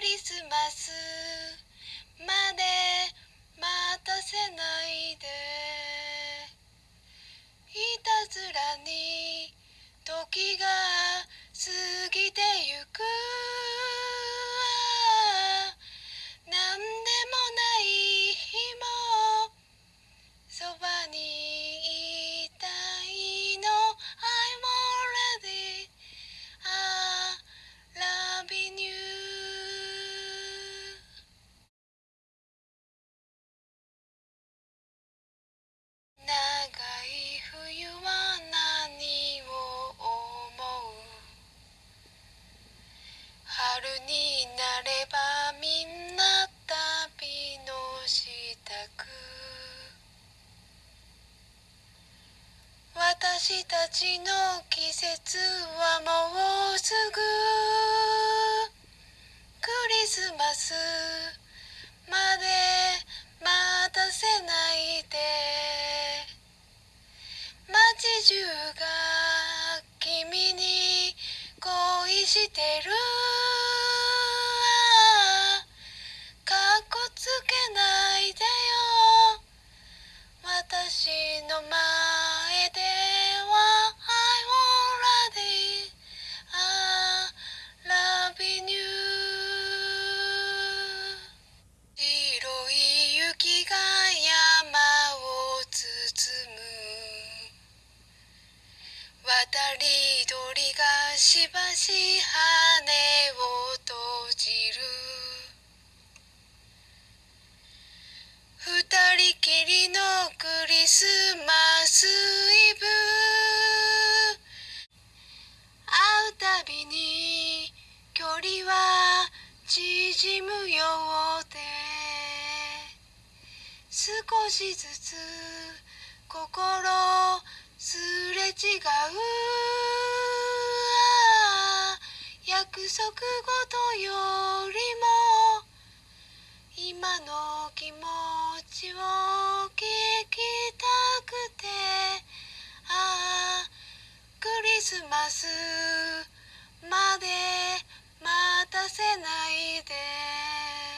リスマス。まで待たせないで。いたずらに時が過ぎてゆく。私たちの季節はもうすぐ。クリスマス。まで待たせないで。街中が君に恋してる。し羽を閉じる。二人きりのクリスマスイブ。会うたびに距離は縮むようで。少しずつ心約束事よりも今の気持ちを聞きたくて。ああクリスマスまで待たせないで。